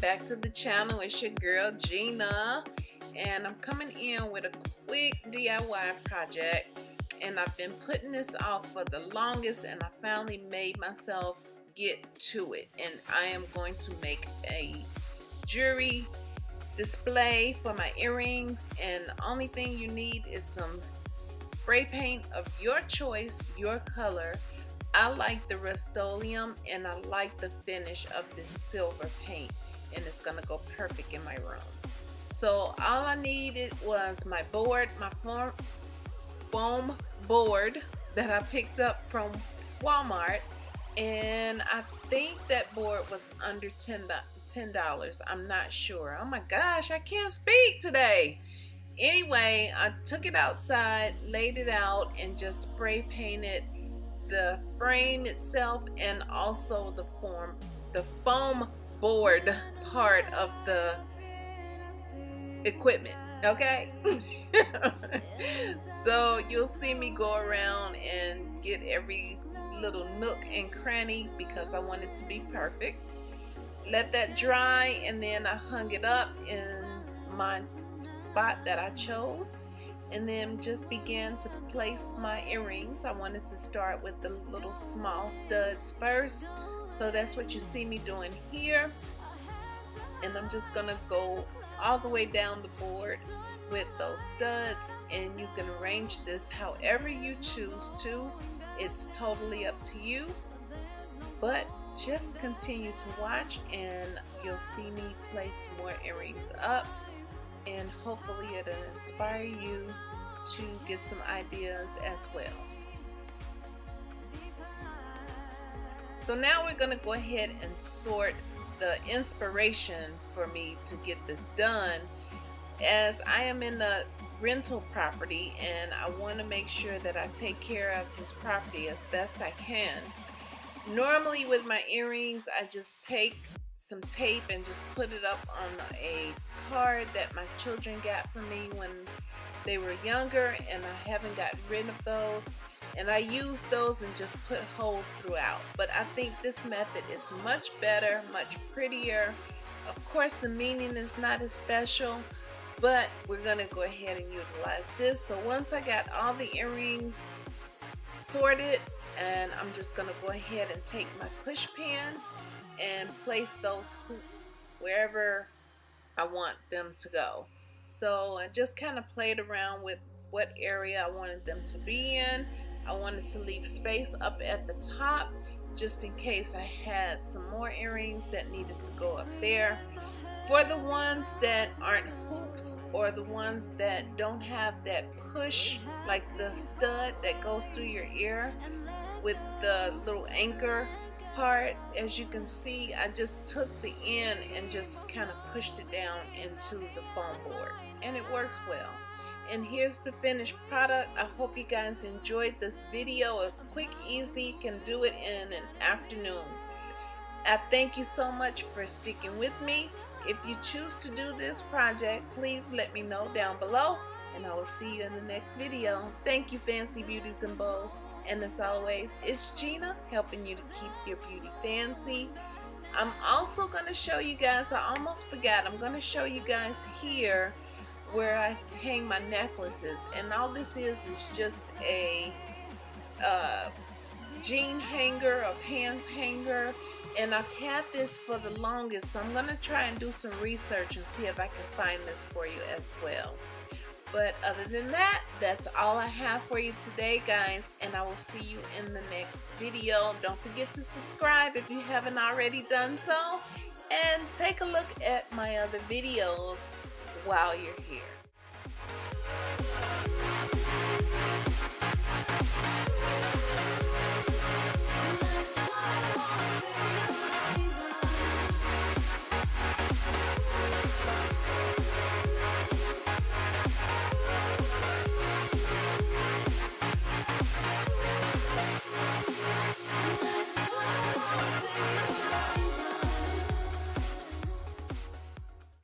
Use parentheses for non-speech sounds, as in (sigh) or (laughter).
back to the channel. It's your girl Gina. And I'm coming in with a quick DIY project. And I've been putting this off for the longest and I finally made myself get to it. And I am going to make a jewelry display for my earrings and the only thing you need is some spray paint of your choice, your color I like the Rust-Oleum and I like the finish of this silver paint and it's gonna go perfect in my room. So all I needed was my board, my foam, foam board that I picked up from Walmart and I think that board was under $10, $10. I'm not sure. Oh my gosh, I can't speak today. Anyway, I took it outside, laid it out, and just spray painted the frame itself and also the form the foam board part of the equipment okay (laughs) so you'll see me go around and get every little nook and cranny because I want it to be perfect let that dry and then I hung it up in my spot that I chose and then just began to place my earrings. I wanted to start with the little small studs first. So that's what you see me doing here. And I'm just to go all the way down the board with those studs and you can arrange this however you choose to. It's totally up to you. But just continue to watch and you'll see me place more earrings up and hopefully it'll inspire you to get some ideas as well. So now we're going to go ahead and sort the inspiration for me to get this done as I am in the rental property and I want to make sure that I take care of this property as best I can. Normally with my earrings I just take some tape and just put it up on a card that my children got for me when they were younger and I haven't gotten rid of those. And I use those and just put holes throughout. But I think this method is much better much prettier. Of course the meaning is not as special but we're gonna go ahead and utilize this. So once I got all the earrings sorted and I'm just gonna go ahead and take my push pin and place those hoops wherever I want them to go. So I just kind of played around with what area I wanted them to be in. I wanted to leave space up at the top just in case I had some more earrings that needed to go up there. For the ones that aren't hoops or the ones that don't have that push like the stud that goes through your ear with the little anchor part, as you can see, I just took the end and just kind of pushed it down into the foam board. And it works well. And here's the finished product. I hope you guys enjoyed this video. It's quick, easy, can do it in an afternoon. I thank you so much for sticking with me. If you choose to do this project, please let me know down below. And I will see you in the next video. Thank you, Fancy Beauties and Bows. And as always, it's Gina helping you to keep your beauty fancy. I'm also going to show you guys, I almost forgot, I'm going to show you guys here where I hang my necklaces. And all this is is just a uh, jean hanger, a pants hanger. And I've had this for the longest, so I'm going to try and do some research and see if I can find this for you as well. But other than that, that's all I have for you today, guys. And I will see you in the next video. Don't forget to subscribe if you haven't already done so. And take a look at my other videos while you're here.